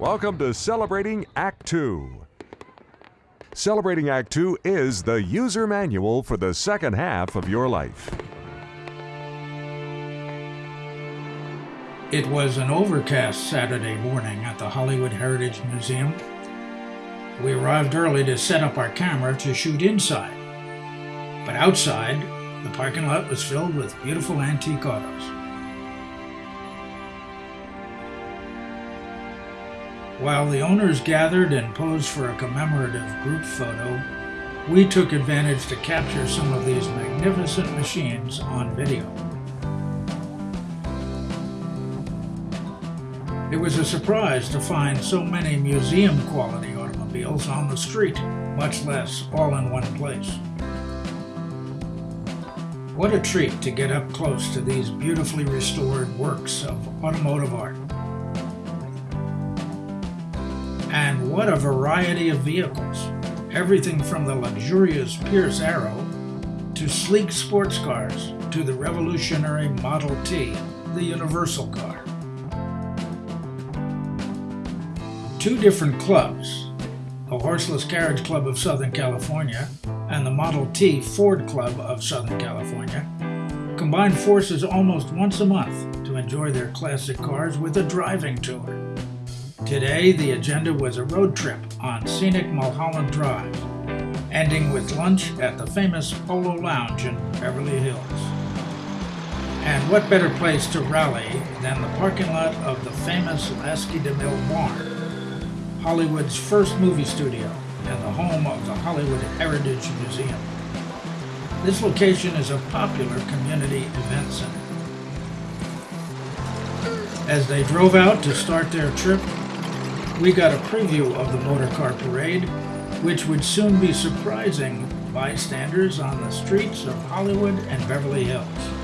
Welcome to Celebrating Act 2. Celebrating Act 2 is the user manual for the second half of your life. It was an overcast Saturday morning at the Hollywood Heritage Museum. We arrived early to set up our camera to shoot inside. But outside, the parking lot was filled with beautiful antique autos. While the owners gathered and posed for a commemorative group photo, we took advantage to capture some of these magnificent machines on video. It was a surprise to find so many museum quality automobiles on the street, much less all in one place. What a treat to get up close to these beautifully restored works of automotive art. And what a variety of vehicles. Everything from the luxurious Pierce Arrow to sleek sports cars to the revolutionary Model T, the universal car. two different clubs, the Horseless Carriage Club of Southern California and the Model T Ford Club of Southern California, combine forces almost once a month to enjoy their classic cars with a driving tour. Today, the agenda was a road trip on scenic Mulholland Drive, ending with lunch at the famous Polo Lounge in Beverly Hills. And what better place to rally than the parking lot of the famous Lasky DeMille barn, Hollywood's first movie studio and the home of the Hollywood Heritage Museum. This location is a popular community event center. As they drove out to start their trip, we got a preview of the motor car parade, which would soon be surprising bystanders on the streets of Hollywood and Beverly Hills.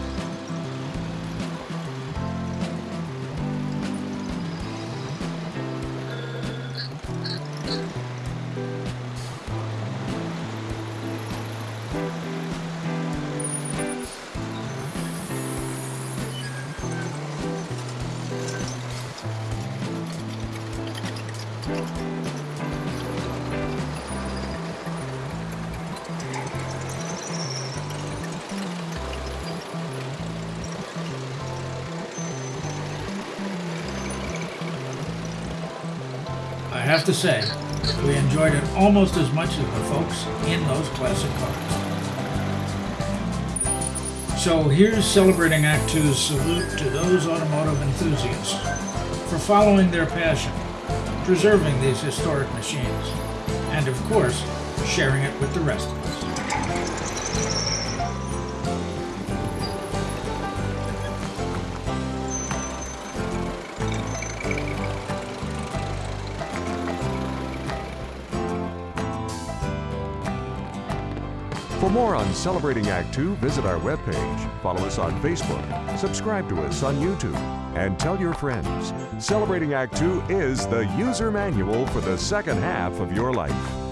I have to say, we enjoyed it almost as much as the folks in those classic cars. So here's celebrating Act Two's salute to those automotive enthusiasts for following their passion, preserving these historic machines, and of course, sharing it with the rest of us. For more on Celebrating Act 2, visit our webpage, follow us on Facebook, subscribe to us on YouTube, and tell your friends. Celebrating Act 2 is the user manual for the second half of your life.